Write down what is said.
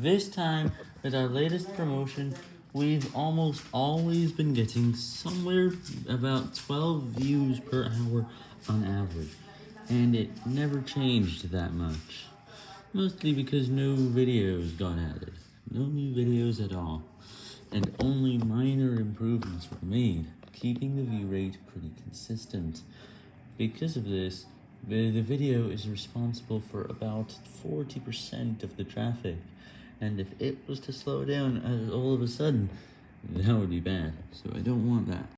This time, with our latest promotion, we've almost always been getting somewhere about 12 views per hour on average, and it never changed that much. Mostly because no videos got added, no new videos at all, and only minor improvements were made, keeping the view rate pretty consistent. Because of this, the, the video is responsible for about 40% of the traffic, and if it was to slow down uh, all of a sudden, that would be bad, so I don't want that.